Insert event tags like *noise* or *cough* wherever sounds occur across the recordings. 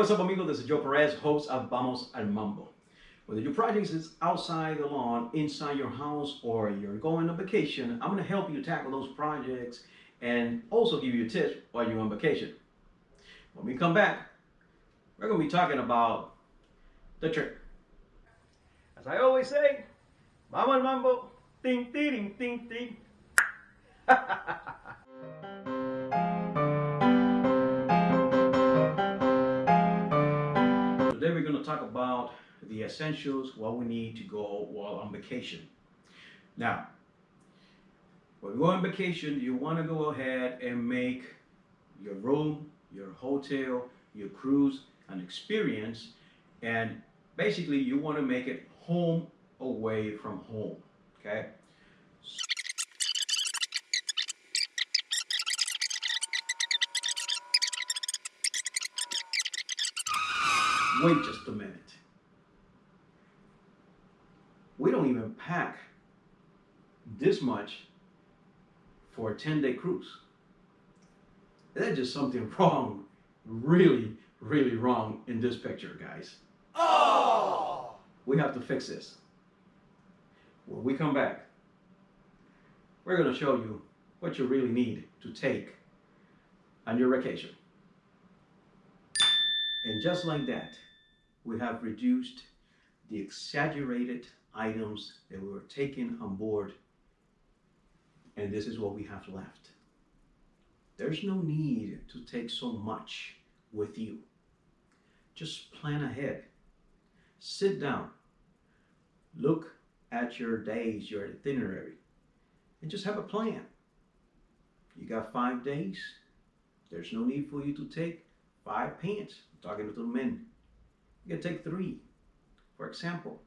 what's up, amigos? This is Joe Perez, host of Vamos al Mambo. Whether your project is outside the lawn, inside your house, or you're going on vacation, I'm going to help you tackle those projects and also give you tips while you're on vacation. When we come back, we're going to be talking about the trick. As I always say, vamos al mambo, ting, ting, ting, ting. *laughs* Today we're going to talk about the essentials, what we need to go while on vacation. Now, when you go on vacation, you want to go ahead and make your room, your hotel, your cruise an experience, and basically you want to make it home away from home. Okay? Wait just a minute. We don't even pack this much for a 10 day cruise. There's just something *laughs* wrong, really, really wrong in this picture, guys. Oh! We have to fix this. When we come back, we're going to show you what you really need to take on your vacation. And just like that, we have reduced the exaggerated items that were taken on board. And this is what we have left. There's no need to take so much with you. Just plan ahead. Sit down. Look at your days, your itinerary, and just have a plan. You got five days. There's no need for you to take five pants. I'm talking to the men. You can take three. For example,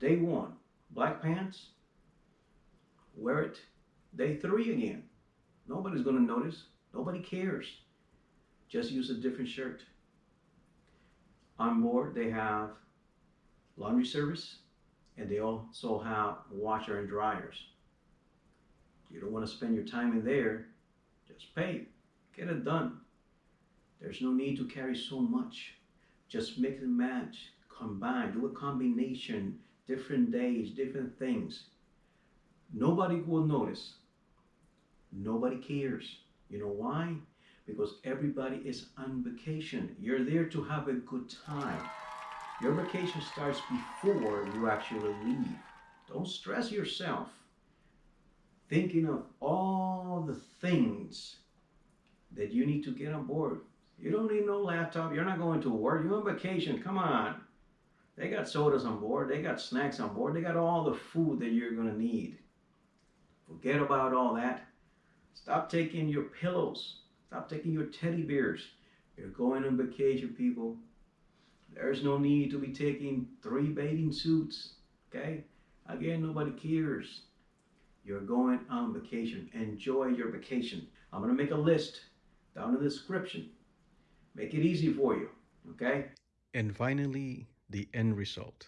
day one, black pants. Wear it day three again. Nobody's going to notice. Nobody cares. Just use a different shirt. On board, they have laundry service and they also have washer and dryers. You don't want to spend your time in there. Just pay. Get it done. There's no need to carry so much. Just mix and match, combine, do a combination, different days, different things. Nobody will notice. Nobody cares. You know why? Because everybody is on vacation. You're there to have a good time. Your vacation starts before you actually leave. Don't stress yourself thinking of all the things that you need to get on board. You don't need no laptop. You're not going to work. You're on vacation. Come on. They got sodas on board. They got snacks on board. They got all the food that you're going to need. Forget about all that. Stop taking your pillows. Stop taking your teddy bears. You're going on vacation, people. There's no need to be taking three bathing suits. Okay? Again, nobody cares. You're going on vacation. Enjoy your vacation. I'm going to make a list down in the description. Make it easy for you. Okay? And finally, the end result.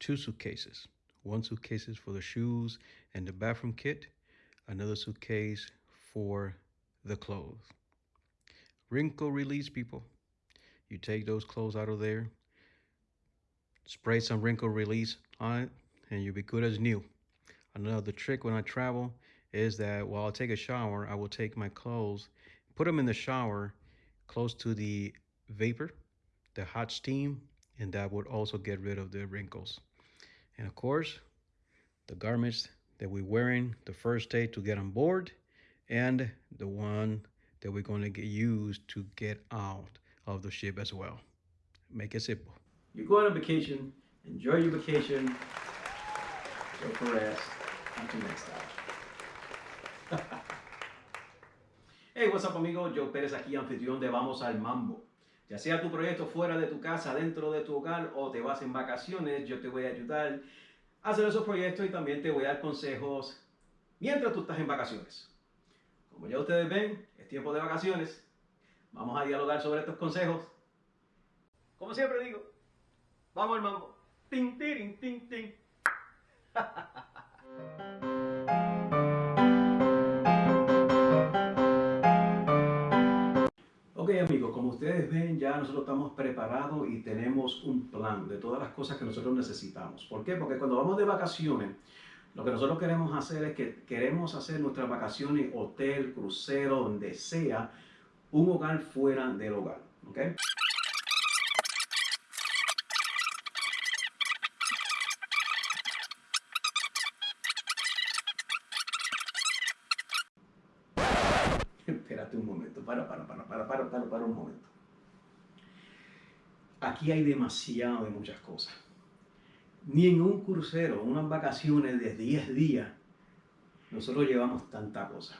Two suitcases. One suitcase is for the shoes and the bathroom kit. Another suitcase for the clothes. Wrinkle release, people. You take those clothes out of there, spray some wrinkle release on it, and you'll be good as new. Another trick when I travel is that while I take a shower, I will take my clothes, put them in the shower close to the vapor, the hot steam, and that would also get rid of the wrinkles. And of course, the garments that we're wearing the first day to get on board and the one that we're going to get used to get out of the ship as well. Make it simple. You're going on vacation. Enjoy your vacation. Joe Perez. Until next time. Hey, what's up, amigo? Joe Pérez aquí, anfitrión de Vamos al Mambo. Ya sea tu proyecto fuera de tu casa, dentro de tu hogar o te vas en vacaciones, yo te voy a ayudar a hacer esos proyectos y también te voy a dar consejos mientras tú estás en vacaciones. Como ya ustedes ven, es tiempo de vacaciones. Vamos a dialogar sobre estos consejos. Como siempre digo, vamos al mambo. Ting, ting, ting, *laughs* ting. Amigos, como ustedes ven ya nosotros estamos preparados y tenemos un plan de todas las cosas que nosotros necesitamos. ¿Por qué? Porque cuando vamos de vacaciones, lo que nosotros queremos hacer es que queremos hacer nuestras vacaciones, hotel, crucero, donde sea, un hogar fuera del hogar. ¿ok? Para, para, para, para, para, para, para un momento. Aquí hay demasiado de muchas cosas. Ni en un crucero, unas vacaciones de 10 días, nosotros llevamos tanta cosa.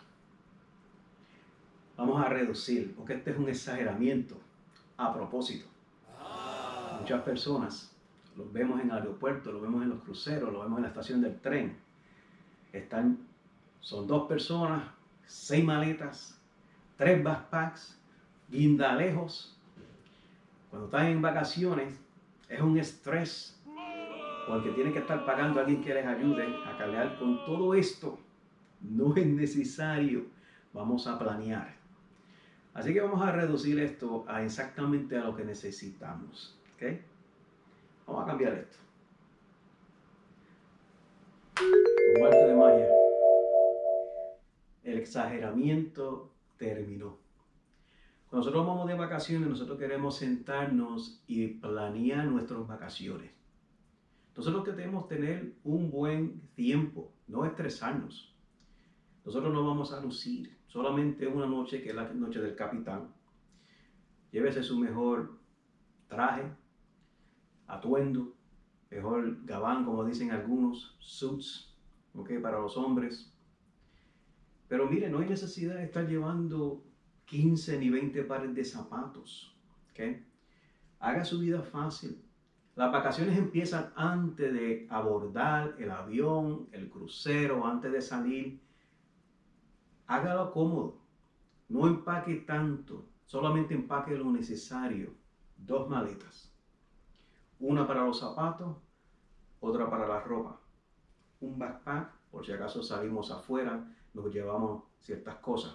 Vamos a reducir, porque este es un exageramiento a propósito. Muchas personas, los vemos en el aeropuerto, los vemos en los cruceros, los vemos en la estación del tren. Están, son dos personas, seis maletas, tres backpacks, guindalejos. Cuando están en vacaciones es un estrés porque tienen que estar pagando a alguien que les ayude a cargar con todo esto. No es necesario. Vamos a planear. Así que vamos a reducir esto a exactamente a lo que necesitamos. ¿ok? Vamos a cambiar esto. Como arte de magia. El exageramiento terminó. Cuando nosotros vamos de vacaciones, nosotros queremos sentarnos y planear nuestras vacaciones. Nosotros queremos tener un buen tiempo, no estresarnos. Nosotros no vamos a lucir solamente una noche, que es la noche del capitán. Llévese su mejor traje, atuendo, mejor gabán, como dicen algunos, suits, ¿ok? Para los hombres. Pero mire, no hay necesidad de estar llevando 15 ni 20 pares de zapatos, ¿ok? Haga su vida fácil. Las vacaciones empiezan antes de abordar el avión, el crucero, antes de salir hágalo cómodo. No empaque tanto, solamente empaque lo necesario. Dos maletas. Una para los zapatos, otra para la ropa. Un backpack, por si acaso salimos afuera, nos llevamos ciertas cosas.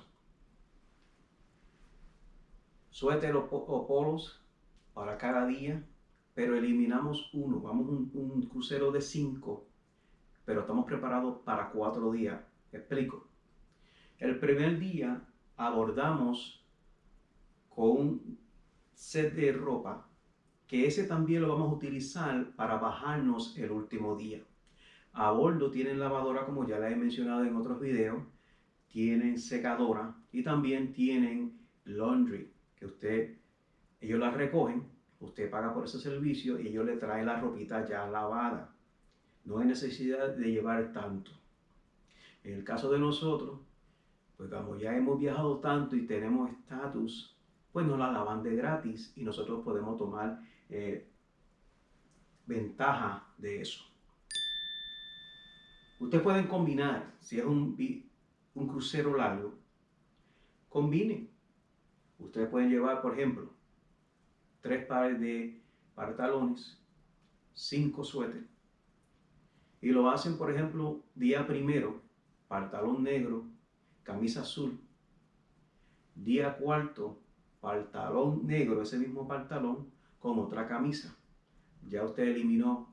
Suéter o polos para cada día, pero eliminamos uno. Vamos un, un crucero de cinco, pero estamos preparados para cuatro días. explico? El primer día abordamos con un set de ropa, que ese también lo vamos a utilizar para bajarnos el último día. A bordo tienen lavadora, como ya la he mencionado en otros videos, tienen secadora y también tienen laundry, que usted, ellos la recogen, usted paga por ese servicio y ellos le traen la ropita ya lavada. No hay necesidad de llevar tanto. En el caso de nosotros, pues como ya hemos viajado tanto y tenemos estatus, pues nos la lavan de gratis y nosotros podemos tomar eh, ventaja de eso. Ustedes pueden combinar, si es un, un crucero largo, combinen. Ustedes pueden llevar, por ejemplo, tres pares de pantalones, cinco suéteres, y lo hacen, por ejemplo, día primero, pantalón negro, camisa azul. Día cuarto, pantalón negro, ese mismo pantalón, con otra camisa. Ya usted eliminó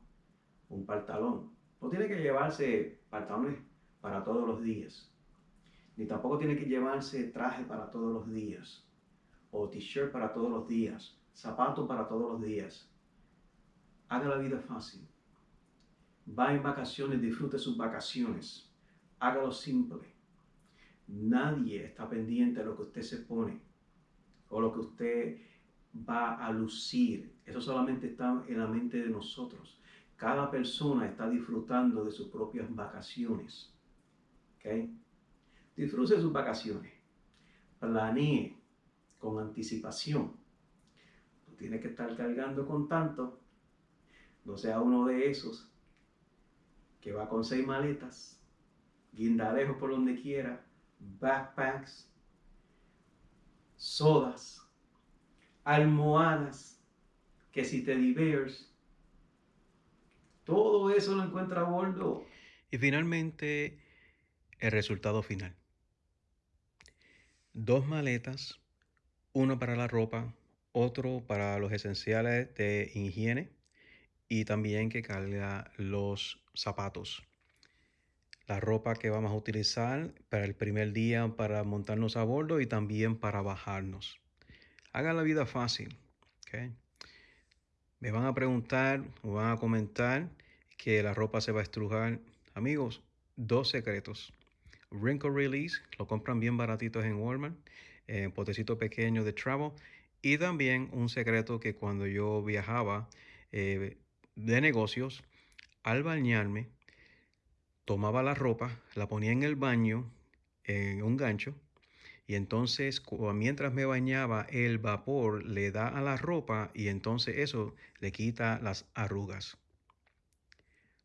un pantalón. No tiene que llevarse pantalones para todos los días. Ni tampoco tiene que llevarse traje para todos los días. O t-shirt para todos los días. Zapatos para todos los días. Haga la vida fácil. Va en vacaciones, disfrute sus vacaciones. Hágalo simple. Nadie está pendiente de lo que usted se pone o lo que usted va a lucir. Eso solamente está en la mente de nosotros. Cada persona está disfrutando de sus propias vacaciones. ¿Ok? Disfrute sus vacaciones. Planee con anticipación. No tiene que estar cargando con tanto. No sea uno de esos que va con seis maletas, guindalejos por donde quiera, backpacks, sodas, almohadas, que si te bears, todo eso lo encuentra a bordo. Y finalmente, el resultado final. Dos maletas Uno para la ropa, otro para los esenciales de higiene y también que carga los zapatos. La ropa que vamos a utilizar para el primer día para montarnos a bordo y también para bajarnos. Haga la vida fácil. ¿okay? Me van a preguntar o van a comentar que la ropa se va a estrujar. Amigos, dos secretos. Wrinkle Release, lo compran bien baratitos en Walmart, en potecito pequeño de Travel. Y también un secreto que cuando yo viajaba eh, de negocios, al bañarme, tomaba la ropa, la ponía en el baño, en un gancho, y entonces mientras me bañaba, el vapor le da a la ropa y entonces eso le quita las arrugas.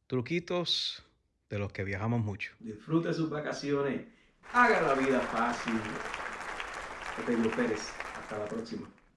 Truquitos de los que viajamos mucho. Disfrute sus vacaciones. Haga la vida fácil. Pedro Pérez. Hasta la próxima.